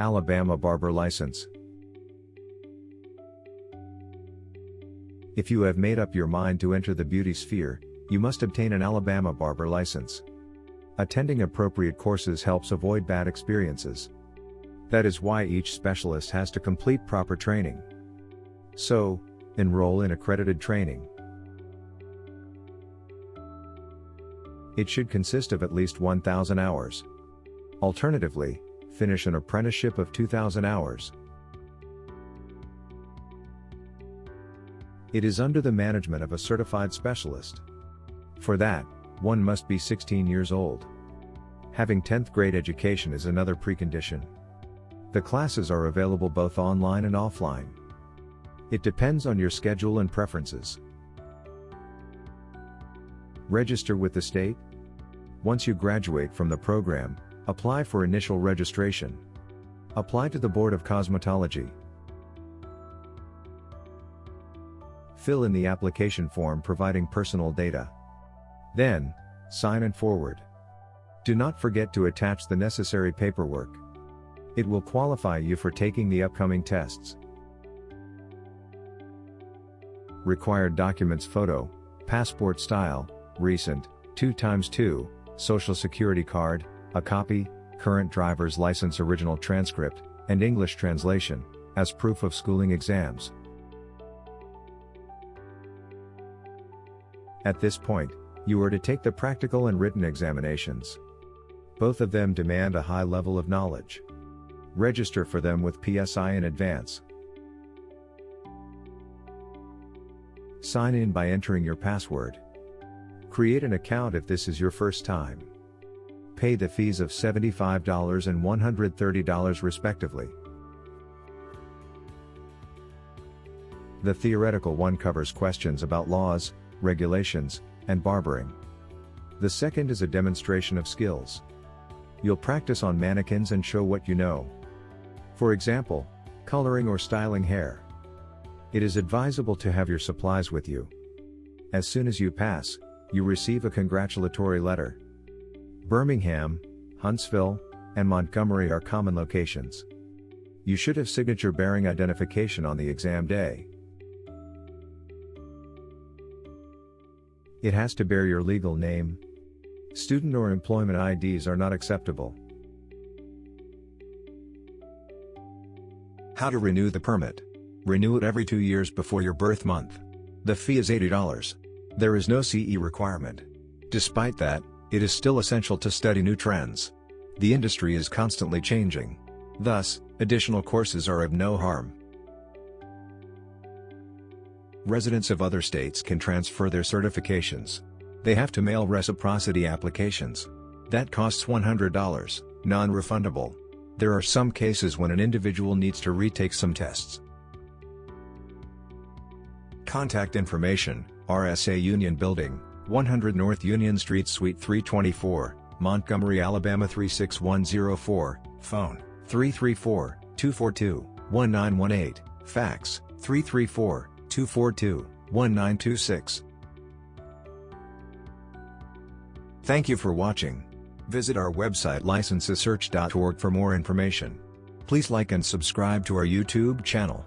Alabama Barber License. If you have made up your mind to enter the beauty sphere, you must obtain an Alabama Barber License. Attending appropriate courses helps avoid bad experiences. That is why each specialist has to complete proper training. So, enroll in accredited training. It should consist of at least 1,000 hours. Alternatively, finish an apprenticeship of 2,000 hours. It is under the management of a certified specialist. For that, one must be 16 years old. Having 10th grade education is another precondition. The classes are available both online and offline. It depends on your schedule and preferences. Register with the state. Once you graduate from the program, apply for initial registration. Apply to the Board of Cosmetology. Fill in the application form providing personal data. Then, sign and forward. Do not forget to attach the necessary paperwork. It will qualify you for taking the upcoming tests. Required documents photo, passport style, recent, 2x2, social security card, a copy, current driver's license original transcript, and English translation, as proof of schooling exams. At this point, you are to take the practical and written examinations. Both of them demand a high level of knowledge. Register for them with PSI in advance. Sign in by entering your password. Create an account if this is your first time. Pay the fees of $75 and $130 respectively. The theoretical one covers questions about laws, regulations, and barbering. The second is a demonstration of skills. You'll practice on mannequins and show what you know. For example, coloring or styling hair. It is advisable to have your supplies with you. As soon as you pass, you receive a congratulatory letter. Birmingham, Huntsville, and Montgomery are common locations. You should have signature bearing identification on the exam day. It has to bear your legal name, Student or employment IDs are not acceptable. How to renew the permit. Renew it every two years before your birth month. The fee is $80. There is no CE requirement. Despite that, it is still essential to study new trends. The industry is constantly changing. Thus, additional courses are of no harm. Residents of other states can transfer their certifications. They have to mail reciprocity applications. That costs $100, non-refundable. There are some cases when an individual needs to retake some tests. Contact information, RSA Union Building, 100 North Union Street Suite 324, Montgomery, Alabama 36104, phone, 334-242-1918, fax, 334-242-1926. Thank you for watching. Visit our website licensesearch.org for more information. Please like and subscribe to our YouTube channel.